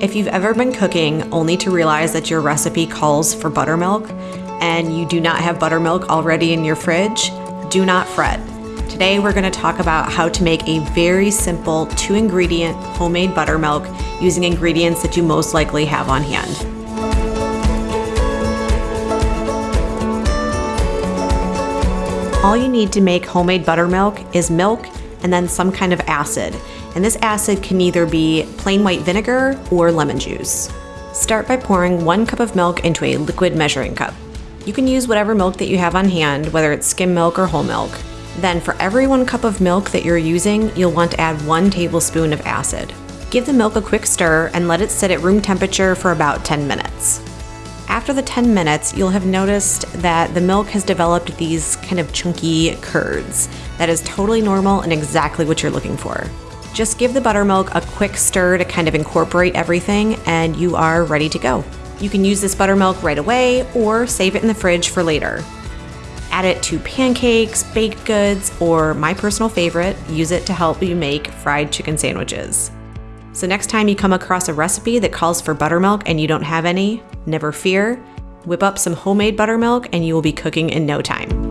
If you've ever been cooking only to realize that your recipe calls for buttermilk and you do not have buttermilk already in your fridge, do not fret. Today we're going to talk about how to make a very simple two ingredient homemade buttermilk using ingredients that you most likely have on hand. All you need to make homemade buttermilk is milk and then some kind of acid. And this acid can either be plain white vinegar or lemon juice. Start by pouring one cup of milk into a liquid measuring cup. You can use whatever milk that you have on hand, whether it's skim milk or whole milk. Then for every one cup of milk that you're using, you'll want to add one tablespoon of acid. Give the milk a quick stir and let it sit at room temperature for about 10 minutes. After the 10 minutes, you'll have noticed that the milk has developed these kind of chunky curds. That is totally normal and exactly what you're looking for. Just give the buttermilk a quick stir to kind of incorporate everything, and you are ready to go. You can use this buttermilk right away or save it in the fridge for later. Add it to pancakes, baked goods, or my personal favorite, use it to help you make fried chicken sandwiches. So, next time you come across a recipe that calls for buttermilk and you don't have any, never fear. Whip up some homemade buttermilk and you will be cooking in no time.